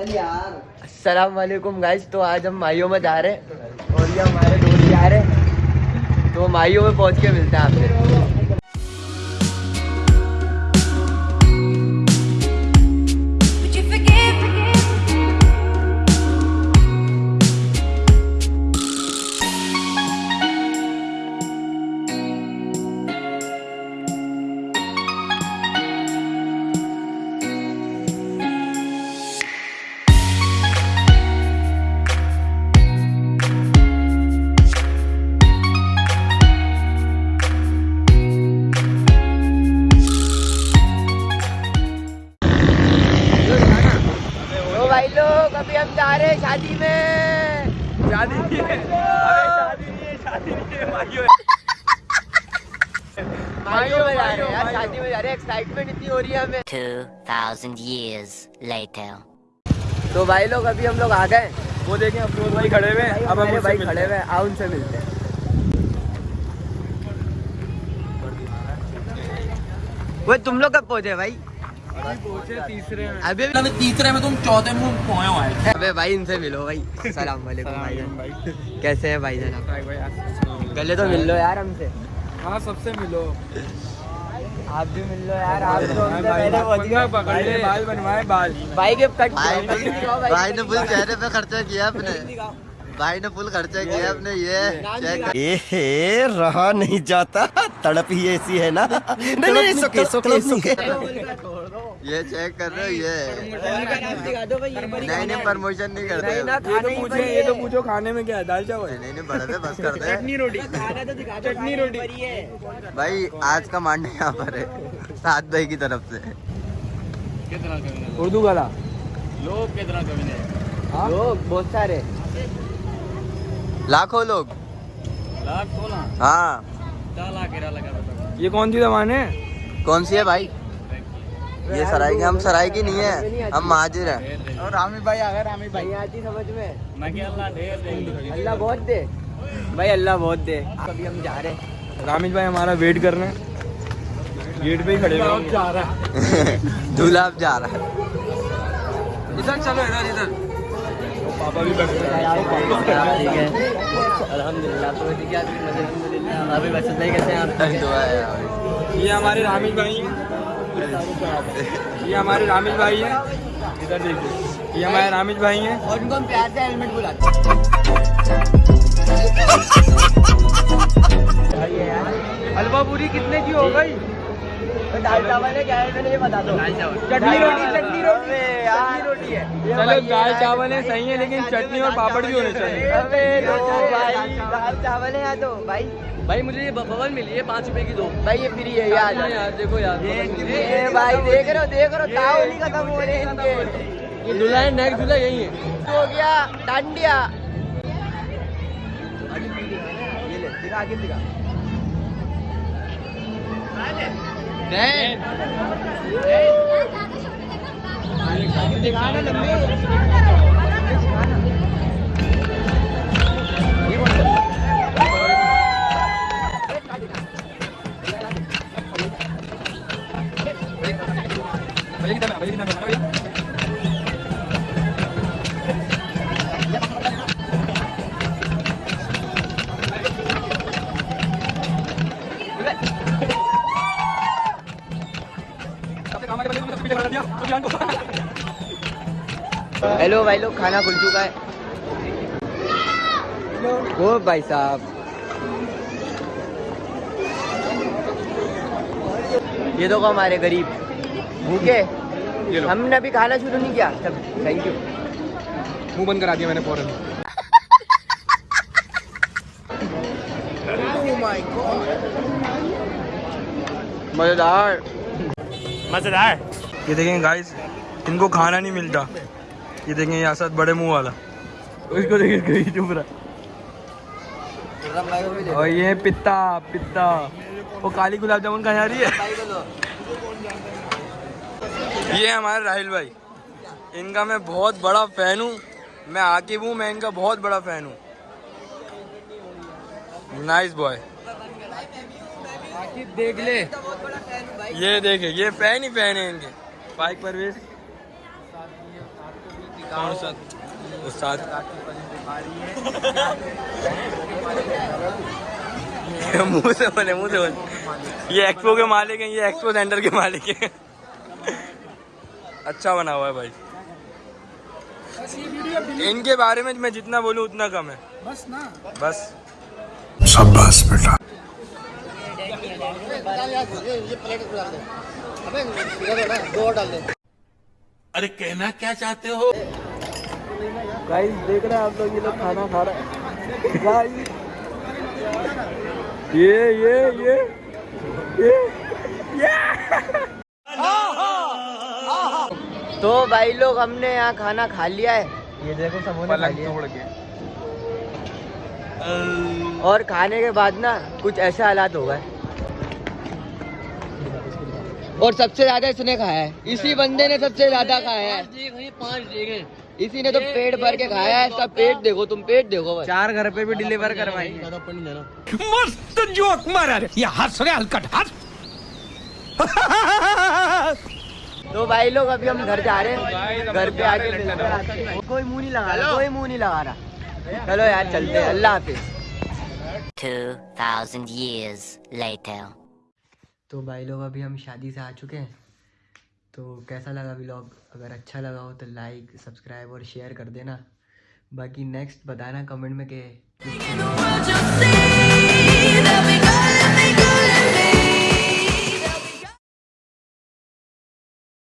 السلام علیکم گائز تو آج ہم مائیوں میں جا رہے ہیں اور یہ ہمارے دوست جا رہے ہیں۔ تو مائیوں میں پہنچ کے ملتے ہیں آپ سے۔ ابھی ہم جا رہے ہیں شادی میں مائیوں میں جا رہے ہیں یار شادی میں جا رہے ہیں ایکسائٹمنٹ اتنی ہو رہی ہے ہمیں 2,000 years later. تو بھائی لوگ ابھی ہم لوگ آ گئے وہ دیکھیں افروز بھائی کھڑے ہوئے ہیں اب ہم بھائی کھڑے ہوئے ہیں آؤ ان سے ملتے ہیں وہ تم لوگ کب پہنچے بھائی ابھی تیسرے میں تم چوتھے میں پہنچے ہو آئے ابے بھائی ان سے ملو بھائی السلام علیکم بھائی جان کیسے ہیں بھائی جان پہلے تو مل لو یار ہم سے ہاں سب سے ملو آپ بھی مل لو یار آپ بال بنوائے بال بھائی کے کٹ بھائی نے فل چہرے پہ خرچہ کیا اپنے بھائی نے فل خرچہ کیا اپنے یہ چیک اے رہا نہیں جاتا تڑپ ہی ایسی ہے نا نہیں نہیں سوکے سوکے سوکے یہ چیک کر رہے نہیں نہیں پرموشن نہیں کرتے یہ تو پوچھو کھانے میں کیا ہے دال چاول نہیں نہیں بڑھتے بس کر دے روٹی چٹنی روٹی بھائی آج کا مانڈے یہاں پر ہے سات بھائی کی طرف سے اردو گلا لوگ بہت سارے لاکھوں لوگ ہاں یہ کون سی زبان ہے کون سی ہے بھائی یہ سرائی کی ہم سرائی کی نہیں ہے ہم مہاجر ہیں اور رامی بھائی آ گئے رامی نہیں آتی سمجھ میں اللہ بہت دے بھائی اللہ بہت دے ابھی ہم جا رہے ہیں رامیش بھائی ہمارا ویٹ کر رہے ہیں گیٹ پہ ہی کھڑے ہوئے جا رہا ہے دھولا اب جا رہا ہے ادھر چلو ادھر ادھر پاپا بھی بیٹھے ٹھیک ہے الحمد للہ تو ٹھیک ہے ابھی بس نہیں کیسے ہیں آپ دعا ہے بھائی۔ یہ ہمارے رامیش بھائی ہیں یہ ہمارے رامیش بھائی ہیں۔ ادھر دیکھیے یہ ہمارے رامیش بھائی ہیں۔ اور ان کو ہم پیار سے ہیلمٹ بلاتے حلوا پوری کتنے کی ہو گئی؟ دال چاول ہے کیا ہے؟ میں نے یہ بتا دو۔ چٹنی روٹی چٹنی روٹی چٹنی روٹی ہے۔ چلو دال چاول ہے صحیح ہے لیکن چٹنی اور پاپڑ بھی ہونے چاہیے۔ دال چاول۔ ہے تو۔ بھائی۔ بھائی مجھے یہ ببل ملی ہے پانچ روپے کی دو۔ بھائی یہ فری ہے یاد یار دیکھو یار بھائی دیکھ رہے ہو دیکھ رہے ہو ختم ہو رہے ہیں یہ دلہا ہے نیک دلہا یہی ہے۔ ہو گیا ڈانڈیا یہ لے دکھا آگے دکھا۔ دکھانا ہیلو بھائی لوگ کھانا کھل چکا ہے وہ بھائی صاحب یہ تو ہمارے غریب بھوکے ہم نے ابھی کھانا شروع نہیں کیا تھینک یو منہ بند کرا دیا میں نے فوراً مزیدار مزیدار۔ یہ دیکھیں گائز ان کو کھانا نہیں ملتا۔ یہ دیکھیں یہ اسد بڑے منہ والا۔ اس کو دیکھیں چپ رہا۔ اور یہ پتا پتا۔ وہ کالی گلاب جامن کہاں جا رہی ہے۔ یہ ہمارے راہل بھائی۔ ان کا میں بہت بڑا فین ہوں۔ میں عاقب ہوں میں ان کا بہت بڑا فین ہوں۔ نائس بوائے دیکھ لے۔ یہ دیکھے یہ فین ہی فین ہے ان کے بائک پرویز کون سا؟ استاد۔ منہ سے بولے منہ سے بولے۔ یہ ایکسپو کے مالک ہیں یہ ایکسپو سینٹر کے مالک ہیں۔ اچھا بنا ہوا ہے بھائی۔ ان کے بارے میں میں جتنا بولوں اتنا کم ہے۔ بس نا۔ بس۔ بیٹا۔ ارے کہنا کیا چاہتے ہو؟ گائز دیکھ رہے ہیں آپ لوگ یہ لوگ کھانا کھا تو بھائی لوگ ہم نے یہاں کھانا کھا لیا ہے۔ یہ دیکھو سب اور کھانے کے بعد نا کچھ ایسے حالات ہو گئے۔ اور سب سے زیادہ اس نے کھایا ہے۔ اسی بندے نے سب سے زیادہ کھایا ہے۔ اسی نے تو پیٹ بھر کے کھایا ہے سب پیٹ دیکھو تم پیٹ دیکھو چار گھر پہ بھی ڈیلیور کروائی تو بھائی لوگ ابھی ہم گھر جا رہے ہیں۔ گھر پہ آ کے کوئی منہ نہیں لگا رہا کوئی منہ نہیں لگا رہا۔ چلو یار چلتے اللہ حافظ۔ 2000 years later. تو بھائی لوگ ابھی ہم شادی سے آ چکے ہیں۔ تو کیسا لگا ولاگ اگر اچھا لگا ہو تو لائک سبسکرائب اور شیئر کر دینا۔ باقی نیکسٹ بتانا کمنٹ میں کہ